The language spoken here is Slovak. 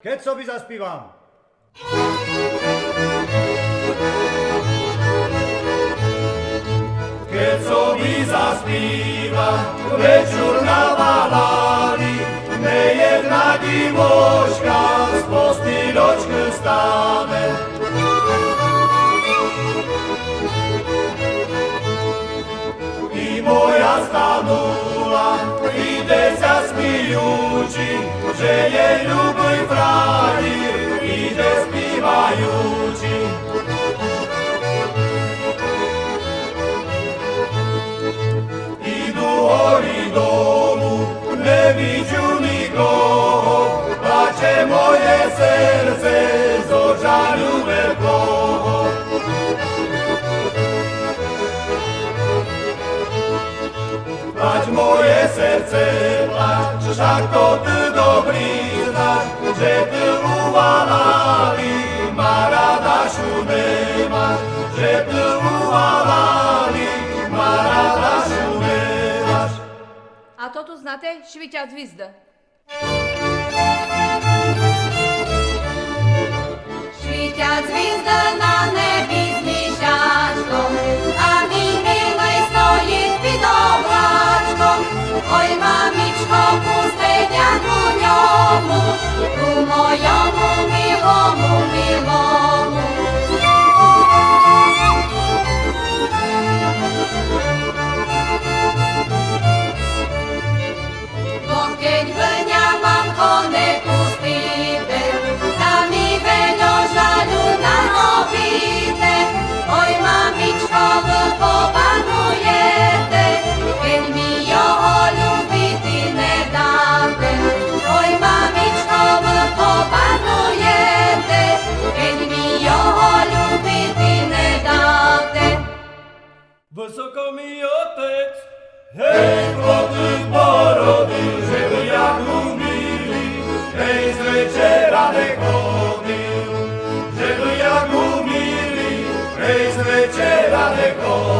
Keď sobie zaspívam. Keď sobi zaspíva večer na valári, nejedna divoška z postýločky stane. I moja stanula, ide sa smijúči, že jej plače moje srce, zo žalju vekoho. Plać moje srce, plać, však to ty dobrý znaš, že ty uvalali, ma rada šumevaš, že ty uvalali, ma rada šumevaš. A to tu znate švića zvizda. Świcia Wysoko mi otec, hej, chłopy porody, żeby jak umili, hej, z wieczera nie chodził, żeby jak umili, hej, z wieczera nie chodził.